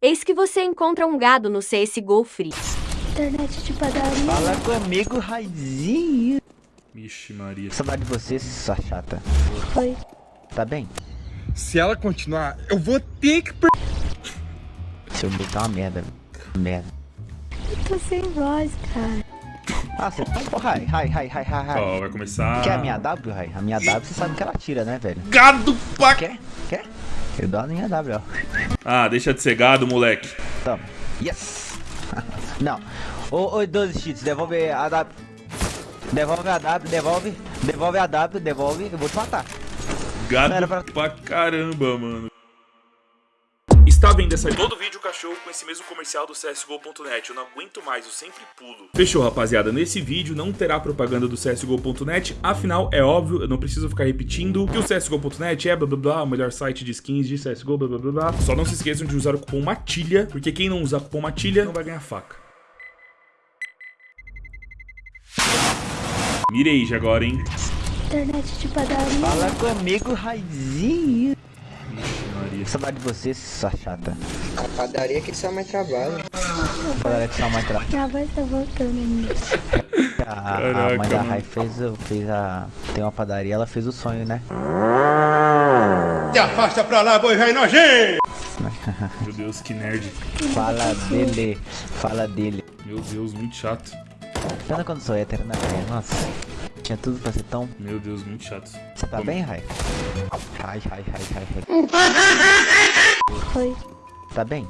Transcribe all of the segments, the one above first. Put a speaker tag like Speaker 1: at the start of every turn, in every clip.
Speaker 1: Eis que você encontra um gado no CSGO Free.
Speaker 2: Internet de padaria.
Speaker 3: Fala comigo, Raizinho.
Speaker 4: Vixe, Maria.
Speaker 3: Saudade de você, sua chata.
Speaker 2: Foi.
Speaker 3: Tá bem?
Speaker 5: Se ela continuar, eu vou ter que per...
Speaker 3: Seu meio tá uma merda. Merda.
Speaker 2: Eu tô sem voz, cara.
Speaker 3: Ah, você tá... Oh, Rai, Rai, Rai, Rai, Rai, Rai.
Speaker 4: Ó, vai começar.
Speaker 3: Quer a minha W, Rai? A minha W você sabe que ela tira, né, velho?
Speaker 4: Gado pra...
Speaker 3: Quer? Quer? Eu dou a minha W, ó.
Speaker 4: Ah, deixa de ser gado, moleque.
Speaker 3: Toma. Yes! Não. Ô, ô, 12 cheats, devolve a W. Devolve a W, devolve. Devolve a W, devolve. Eu vou te matar.
Speaker 4: Gado
Speaker 3: pra-
Speaker 4: pra caramba, mano. Está vendo essa todo vídeo cachorro com esse mesmo comercial do CSGO.net. Eu não aguento mais, eu sempre pulo. Fechou, rapaziada. Nesse vídeo não terá propaganda do CSGO.net. Afinal, é óbvio, eu não preciso ficar repetindo que o CSGO.net é blá blá blá, o melhor site de skins de CSGO, blá blá blá blá. Só não se esqueçam de usar o cupom MATILHA, porque quem não usar o cupom MATILHA não vai ganhar faca. Mirei já agora, hein?
Speaker 2: Internet de padaria.
Speaker 3: Fala comigo, Raizinho.
Speaker 4: Maria.
Speaker 3: Saudade de você, sua chata.
Speaker 6: A padaria que só mais trabalho.
Speaker 3: Galera que só mais tra...
Speaker 2: Minha voz tá voltando ainda.
Speaker 3: A, a mãe da. Rai fez, o- fez a. Tem uma padaria, ela fez o sonho, né?
Speaker 5: Se afasta pra lá, boi velho nojento!
Speaker 4: Meu Deus, que nerd.
Speaker 3: Fala dele. Fala dele.
Speaker 4: Meu Deus, muito chato.
Speaker 3: Pena quando sou hétero, né? Nossa. Tinha tudo pra ser tão.
Speaker 4: Meu Deus, muito chato.
Speaker 3: Você tá
Speaker 4: Como?
Speaker 3: bem, Rai? Rai, Rai, Rai, Rai, Rai.
Speaker 2: Foi.
Speaker 3: Tá bem?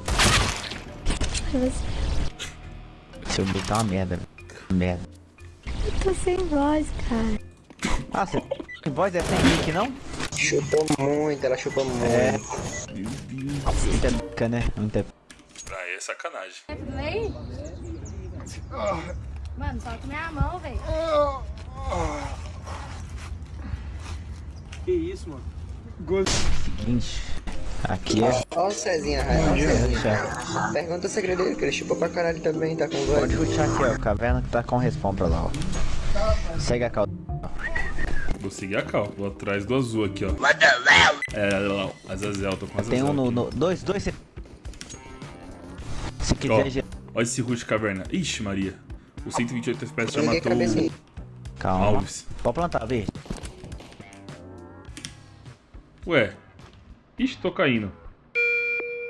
Speaker 2: Você.
Speaker 3: Seu meio tá uma merda. Merda.
Speaker 2: Eu tô sem voz, cara.
Speaker 3: Ah, você. Que voz é sem mic, não?
Speaker 6: Chupou muito, ela chupou muito.
Speaker 3: É.
Speaker 4: Meu Deus.
Speaker 3: Muita bica, né? Muita.
Speaker 4: Ah, é sacanagem.
Speaker 7: Vem. Mano, toca minha mão, velho.
Speaker 3: Seguinte. Aqui é.
Speaker 6: Ó o Cezinha, Raio, ó Cezinha. Pergunta o segredo dele, que ele chupou pra caralho também, tá com
Speaker 3: Pode
Speaker 6: voz.
Speaker 3: ruxar aqui, ó. Caverna que tá com respawn pra lá, ó. Segue a calda.
Speaker 4: Vou seguir a cal. Vou atrás do azul aqui, ó. É, lá, Azazel, tô com Azazel.
Speaker 3: Tem um no. no dois, dois. Se, se
Speaker 4: Ó,
Speaker 3: quiser. ge-
Speaker 4: olha esse rush caverna. Ixi, Maria. O 128 FPS já matou o
Speaker 3: Calma.
Speaker 4: Alves.
Speaker 3: Pode plantar, vê.
Speaker 4: Ué. Ixi, tô caindo.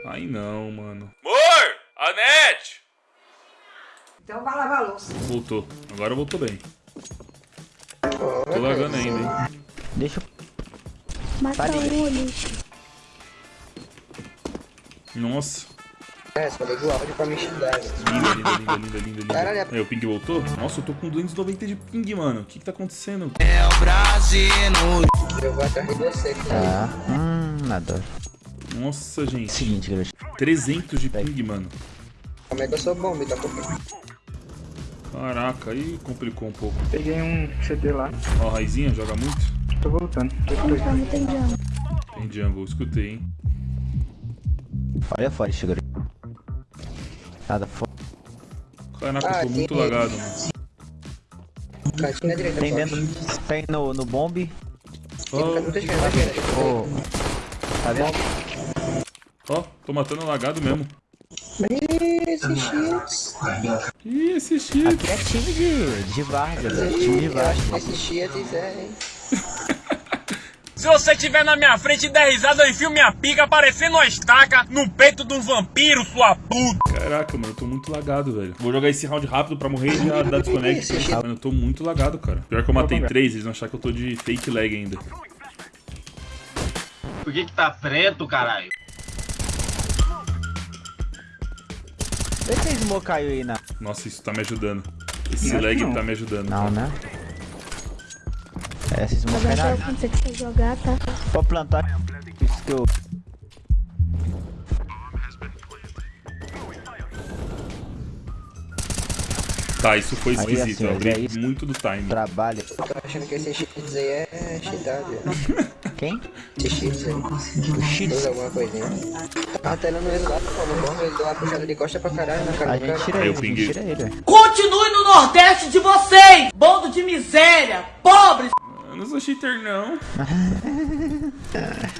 Speaker 4: Ai não, mano. Amor! Anete!
Speaker 8: Então vai lavar a louça.
Speaker 4: Voltou. Agora voltou bem. Tô lagando ainda, hein?
Speaker 3: Deixa eu.
Speaker 2: Mata um, lixo.
Speaker 4: Nossa.
Speaker 6: É, só liga o áudio pra me xingar.
Speaker 4: Linda, linda, linda, linda, linda, linda.
Speaker 6: Caralho, é-
Speaker 4: Aí, o ping voltou? Nossa, eu tô com 290 de ping, mano. O que que tá acontecendo?
Speaker 6: Eu vou atrás de você, cara.
Speaker 3: Tá. Hum, adoro.
Speaker 4: Nossa, gente.
Speaker 3: Seguinte, garoto.
Speaker 4: 300 de ping, mano.
Speaker 6: Como é que eu sou bom, tá pouco.
Speaker 4: Caraca, aí complicou um pouco.
Speaker 9: Peguei um CD lá,
Speaker 4: Ó, a Raizinha joga muito?
Speaker 9: tô voltando.
Speaker 2: Então não tem jump.
Speaker 4: Tem jungle, escutei, hein?
Speaker 3: Olha fora, garoto. Nada fora.
Speaker 4: Caraca,
Speaker 6: Ah,
Speaker 4: eu tô muito
Speaker 6: tem-
Speaker 4: lagado, mano.
Speaker 6: Direita,
Speaker 3: Tem dentro. Tem no, no bombe.
Speaker 6: Direita.
Speaker 3: Ô. Tá vendo?
Speaker 4: ó, tô matando lagado mesmo.
Speaker 6: Esse cheats.
Speaker 4: Ih, esse shit.
Speaker 3: Aqui é time de, de Vargas, é time de Vargas.
Speaker 6: esse cheats é, hein.
Speaker 10: Se você tiver na minha frente e der risada, eu enfio minha pica parecendo uma estaca no peito de um vampiro, sua puta.
Speaker 4: Caraca, mano, eu tô muito lagado, velho. Vou jogar esse round rápido pra morrer e já dar desconect. Mano, eu tô muito lagado, cara. Pior que eu matei três, eles vão achar que eu tô de fake lag ainda.
Speaker 10: Por que que tá preto, caralho?
Speaker 3: Vê se esse smoke caiu aí na.
Speaker 4: Nossa, isso tá me ajudando. Esse
Speaker 9: Não,
Speaker 4: lag
Speaker 9: não.
Speaker 4: tá me ajudando.
Speaker 3: Não,
Speaker 4: cara.
Speaker 3: né? É, esse smoke
Speaker 2: Mas
Speaker 3: caiu
Speaker 2: até
Speaker 3: na.
Speaker 2: eu quando você quiser jogar, tá?
Speaker 3: Pode plantar. Isso que eu.
Speaker 4: Tá, isso foi
Speaker 3: Aí,
Speaker 4: esquisito.
Speaker 3: assim,
Speaker 4: eu abri
Speaker 3: é
Speaker 4: muito do time.
Speaker 3: Trabalho.
Speaker 6: Tô achando que esse cheats aí é cheatado.
Speaker 3: Quem?
Speaker 6: Esse cheats aí.
Speaker 3: O cheats.
Speaker 6: Alguma coisinha. Tava telando ele lá, pô, no bom, ele deu uma puxada de costa pra caralho na cara
Speaker 3: A gente tira
Speaker 4: Aí
Speaker 3: ele,
Speaker 4: eu
Speaker 3: tira ele.
Speaker 8: Continue no Nordeste de vocês, bando de miséria, pobres.
Speaker 4: Não sou cheater, não.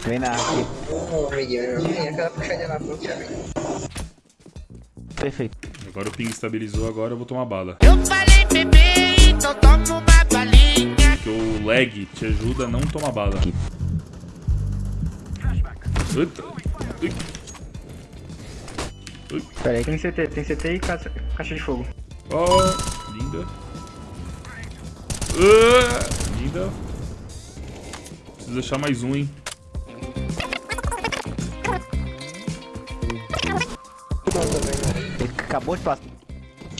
Speaker 3: Vem na
Speaker 6: aquela puxadinha na boca.
Speaker 3: Perfeito.
Speaker 4: Agora o ping estabilizou, agora eu vou tomar bala.
Speaker 8: Eu falei bebê, então toma uma balinha.
Speaker 4: Porque o lag te ajuda a não tomar bala.
Speaker 3: Aqui.
Speaker 4: Eita. Ui. Ui.
Speaker 3: Pera aí.
Speaker 9: Tem CT, tem CT e caixa, caixa de fogo.
Speaker 4: Ó, linda. Ah, linda. Preciso deixar mais um, hein.
Speaker 3: Ele acabou de passar.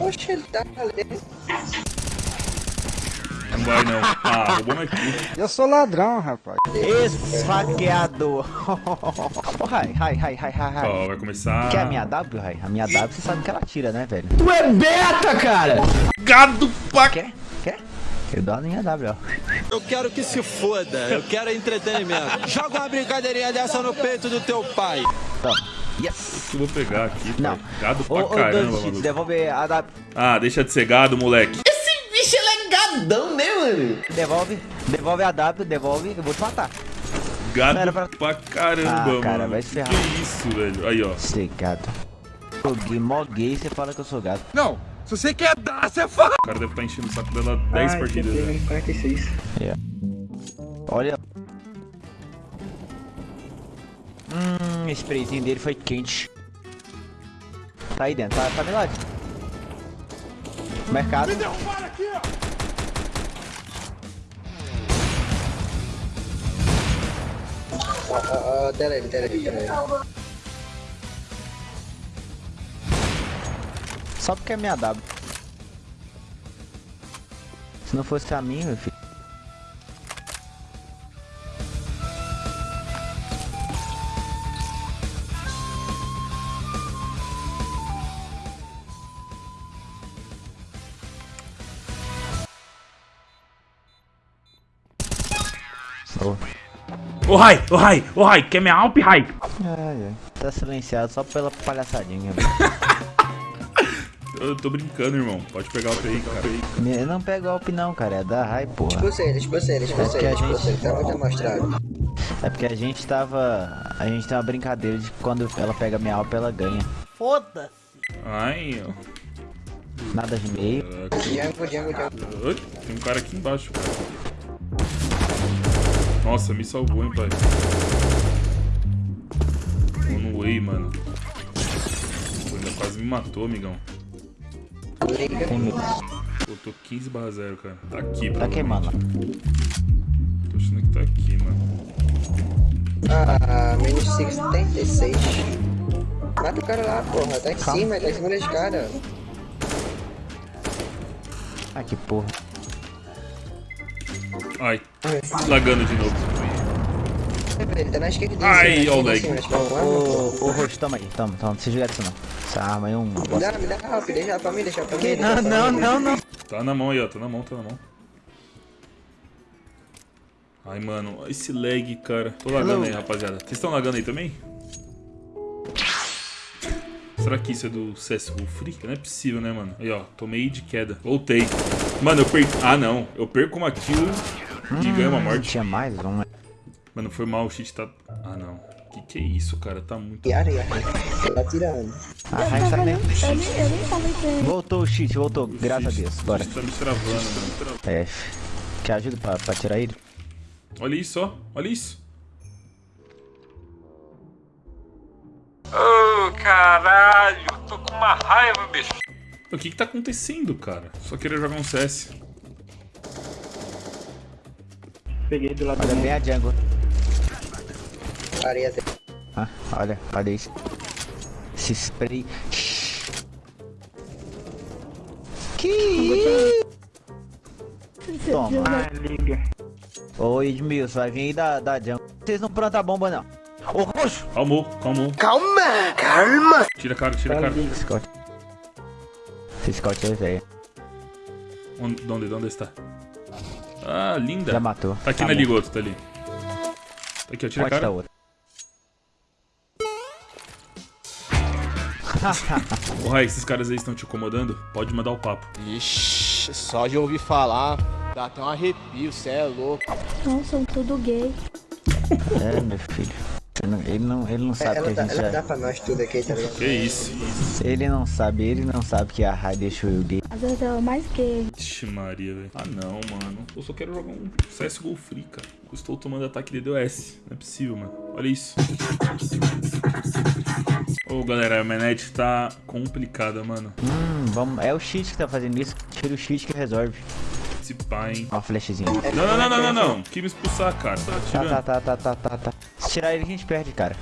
Speaker 6: Oxe, ele tá ali.
Speaker 4: Não vai não. Ah, roubou meu kill.
Speaker 11: Eu sou ladrão, rapaz.
Speaker 3: Esfaqueador. Ô, Rai, Rai, Rai, Rai, Rai, Rai.
Speaker 4: Ó, vai começar.
Speaker 3: Quer a minha W, Rai? A minha W, você sabe que ela tira, né, velho?
Speaker 11: Tu é beta, cara!
Speaker 4: Gado pra...
Speaker 3: Quer? Quer? Eu dou a minha W, ó.
Speaker 11: Eu quero que se foda, eu quero entretenimento. Joga uma brincadeirinha dessa no peito do teu pai.
Speaker 3: Toma. Yes.
Speaker 4: Eu vou pegar aqui,
Speaker 3: Não.
Speaker 4: pai. Gado pra
Speaker 3: Ô, ô,
Speaker 4: caramba,
Speaker 3: Cheats,
Speaker 4: maluco.
Speaker 3: devolve a W.
Speaker 4: Ah, deixa de ser gado, moleque.
Speaker 8: Esse bicho ele é gadão, né, mano?
Speaker 3: Devolve. Devolve a W, devolve. Eu vou te matar.
Speaker 4: Gado
Speaker 3: Não pra-
Speaker 4: pra caramba,
Speaker 3: Ah, cara,
Speaker 4: mano.
Speaker 3: vai se ferrar.
Speaker 4: Que isso, velho. Aí, ó.
Speaker 3: Você, gato. Joguei mó gay, você fala que eu sou gato.
Speaker 11: Não, se você quer dar, você fala.
Speaker 4: O cara deve estar enchendo o saco dela 10
Speaker 9: ah,
Speaker 4: partidas. Né?
Speaker 9: menos 46.
Speaker 3: Olha. Hum, esse sprayzinho dele foi quente. Tá aí dentro, tá, tá melhor. Mercado.
Speaker 6: Ó, ó, ó, tela ele, tela ele, tela ele.
Speaker 3: Só porque é minha W. Se não fosse a minha, meu filho. Oh.
Speaker 4: Ô, Rai, ô, Rai, ô, Rai, quer minha Alp, Rai?
Speaker 3: Ai, ai. Tá silenciado só pela palhaçadinha.
Speaker 4: Eu tô brincando, irmão. Pode pegar o aí, cara.
Speaker 3: Me- não pega golpe não, cara. É da Rai, porra.
Speaker 6: Expulsa ele, expulsa ele, expulsa
Speaker 3: É que
Speaker 6: ele,
Speaker 3: a
Speaker 6: ele.
Speaker 3: gente-
Speaker 6: Tá muito amostrado.
Speaker 3: É porque a gente tava. A gente tem uma brincadeira de que quando ela pega minha alpa, ela ganha.
Speaker 4: Ai, ó.
Speaker 3: Nada de meio.
Speaker 6: Django, Django, Django.
Speaker 4: Oi, Tem um cara aqui embaixo, cara. Nossa, me salvou, hein, pai. Tô no way, mano. Pô, ainda quase me matou, amigão.
Speaker 6: Liga.
Speaker 3: Tem medo.
Speaker 4: Pô, tô 15 barra 0, cara. Tá aqui,
Speaker 3: Tá queimando.
Speaker 4: Tô achando que tá aqui, mano.
Speaker 6: Ah, menos 76. Mata o cara lá, porra. Tá em
Speaker 3: Calma.
Speaker 6: cima, tá em cima da escada.
Speaker 3: Ah, que porra.
Speaker 4: Ai, lagando de novo.
Speaker 6: Tá na esquerda dele.
Speaker 4: Ai, ó o lag.
Speaker 3: Ô, Roxo, toma aí. Toma, toma. Não precisa jogar isso não. Essa arma aí é um.
Speaker 6: Me dá, me dá help, deixa pra mim, deixa pra mim.
Speaker 3: Não, não, não, não.
Speaker 4: Tá na mão aí, ó. Tá na mão, tá na mão. Ai, mano, esse lag, cara. Tô lagando aí, rapaziada. Vocês estão lagando aí também? Será que isso é do CSGO Free? Não é possível, né, mano? Aí, ó. Tomei de queda. Voltei. Mano, eu perco... Ah, não. Eu perco uma kill e ganho uma morte.
Speaker 3: Tinha mais um.
Speaker 4: Mano, foi mal. O cheat tá... Ah, não. Que que é isso, cara? Tá muito...
Speaker 6: E areia. Tá tirando.
Speaker 3: A Rai tá nem.
Speaker 2: Eu nem, eu nem ele.
Speaker 3: Voltou o cheat, voltou. Graças a Deus. Bora.
Speaker 4: O tá me travando, mano.
Speaker 3: F. Quer ajuda pra, pra tirar ele?
Speaker 4: Olha isso, ó. Olha isso.
Speaker 10: Ô, caralho, tô com uma raiva, bicho.
Speaker 4: O que que tá acontecendo, cara? Só queria jogar um CS.
Speaker 9: Peguei do lado
Speaker 3: Olha
Speaker 9: do
Speaker 3: bem a jungle.
Speaker 6: Areia tem.
Speaker 3: Ah, olha, olha isso. Esse spray. Que isso? Toma.
Speaker 9: Ah, liga.
Speaker 3: Ô Edmilson, vai vir aí da, da jungle. Vocês não plantam a bomba, não. Ô, roxo!
Speaker 4: Calmou, calmou.
Speaker 11: Calma, calma.
Speaker 4: Tira a cara, tira a cara.
Speaker 3: Scott. Esse Scott é velho.
Speaker 4: Onde, de onde, de onde está? Ah, linda.
Speaker 3: Já matou.
Speaker 4: Tá aqui
Speaker 3: Tá
Speaker 4: na
Speaker 3: bom.
Speaker 4: liga outro, tá ali. Tá aqui, ó, tira a
Speaker 3: Pode
Speaker 4: cara.
Speaker 3: outra.
Speaker 4: Ô, Rai, esses caras aí estão te incomodando? Pode mandar o papo.
Speaker 11: Ixi, só de ouvir falar, dá até um arrepio, cê é louco.
Speaker 2: Não, são tudo gay.
Speaker 3: É, meu filho. Ele não, ele não sabe
Speaker 6: ela,
Speaker 3: que a
Speaker 6: dá,
Speaker 3: gente
Speaker 6: ela
Speaker 3: já...
Speaker 6: dá pra nós tudo aqui, tá ligado?
Speaker 4: Que isso?
Speaker 3: Ele não sabe, ele não sabe que a Rai deixou eu gay.
Speaker 2: Às vezes eu mais que
Speaker 4: Ixi, Maria, velho. Ah, não, mano. Eu só quero jogar um CSGO Free, cara. Eu estou tomando ataque de DOS. Não é possível, mano. Olha isso. Ô, galera, a manete tá complicada, mano.
Speaker 3: Hum, vamos... É o cheat que tá fazendo isso. Tira o cheat que resolve.
Speaker 4: Esse pai, hein.
Speaker 3: Ó, a.
Speaker 4: Não, não, não, não, não, não. Que me expulsar, cara. Tá
Speaker 3: Tá, tá, tá, tá, tá, tá, tá. Se tirar ele, a gente perde, cara.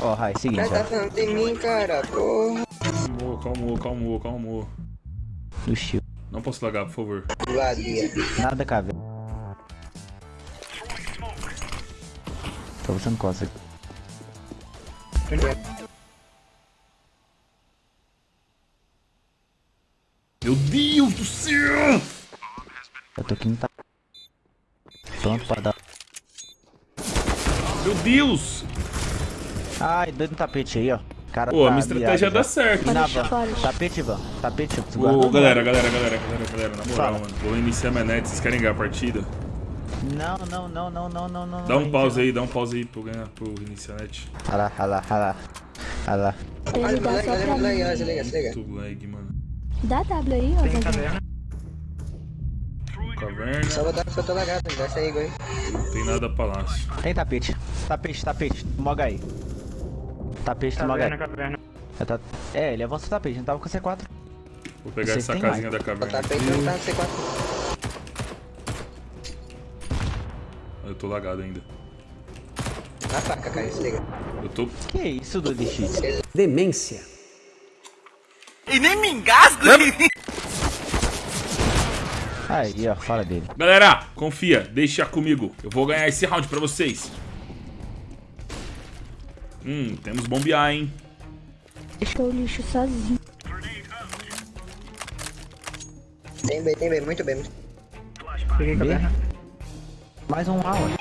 Speaker 3: Ó, Rai, seguinte,
Speaker 6: Cara, tá falando de mim, cara, porra.
Speaker 4: Calmou, calmou, calmou, calmou.
Speaker 3: Do shield.
Speaker 4: Não posso lagar, por favor.
Speaker 6: Vadia.
Speaker 3: Nada, caveira. Tô usando costa.
Speaker 4: Meu Deus do céu!
Speaker 3: Eu tô aqui no tá. Pronto pra dar.
Speaker 4: Meu Deus!
Speaker 3: Ai, doido no tapete aí, ó. Cara,
Speaker 4: Pô, a
Speaker 3: tá
Speaker 4: minha estratégia
Speaker 3: viado
Speaker 4: dá certo.
Speaker 3: Na van. Tapete, van. Tapete, preciso
Speaker 4: Ô, galera, galera, galera, galera, galera, na moral,
Speaker 3: Fala.
Speaker 4: mano. Vou iniciar a manete, vocês querem ganhar a partida?
Speaker 3: Não, não, não, não, não, não, não.
Speaker 4: Dá um
Speaker 3: não,
Speaker 4: pause aí, dá um pause aí ganhar, pro iniciar net.
Speaker 3: Olha lá, olha lá, olha lá. Olha lá.
Speaker 2: Ele dá só
Speaker 6: olha,
Speaker 2: pra mim.
Speaker 4: Muito lag, mano.
Speaker 2: Dá W aí, ó.
Speaker 9: Tem
Speaker 2: Zé.
Speaker 9: caverna.
Speaker 4: Caverna,
Speaker 6: Só botar que eu tô lagado, não vai sair igual aí.
Speaker 4: não tem nada palácio.
Speaker 3: Tem tapete. Tapete, tapete. Moga aí. Tapete, toma
Speaker 9: Caverna,
Speaker 3: H.
Speaker 9: caverna.
Speaker 3: É, tá... é, ele avança o tapete, gente tava com C4.
Speaker 4: Vou pegar essa casinha
Speaker 3: mais.
Speaker 4: da
Speaker 6: O
Speaker 4: caverna.
Speaker 6: tapete não tá no C4.
Speaker 4: Eu tô lagado ainda.
Speaker 6: Na faca, cara.
Speaker 4: Eu tô.
Speaker 3: Que isso, do X?
Speaker 11: Demência.
Speaker 8: E nem me engasgo.
Speaker 3: Aí, ó, fala dele.
Speaker 4: Galera, confia, deixa comigo. Eu vou ganhar esse round pra vocês. Hum, temos bombear, hein?
Speaker 2: Deixou o lixo sozinho.
Speaker 6: Tem B, tem B, muito bem. muito-
Speaker 9: Peguei caverna.
Speaker 3: Mais um ué.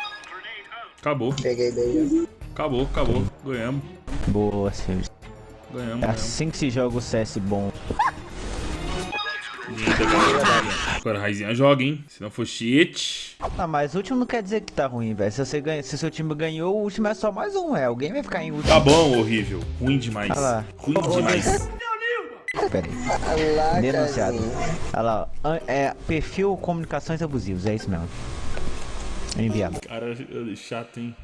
Speaker 4: Acabou,
Speaker 6: Peguei já.
Speaker 4: acabou, acabou. Ganhamos,
Speaker 3: Boa, senhores.
Speaker 4: ganhamos,
Speaker 3: É assim que se joga o CS bom.
Speaker 4: Agora a Raizinha joga, hein? Se não for cheat.
Speaker 3: Ah, mas último não quer dizer que tá ruim, velho. Se você ganha, se seu time ganhou, o último é só mais um, é. Alguém vai ficar em último.
Speaker 4: Tá bom, horrível. Ruim demais.
Speaker 3: Olha lá.
Speaker 4: Ruim demais.
Speaker 3: Pera aí. Denunciado. Olha lá, É, perfil comunicações abusivos, é isso mesmo. Enviado.
Speaker 4: Cara, chato, hein?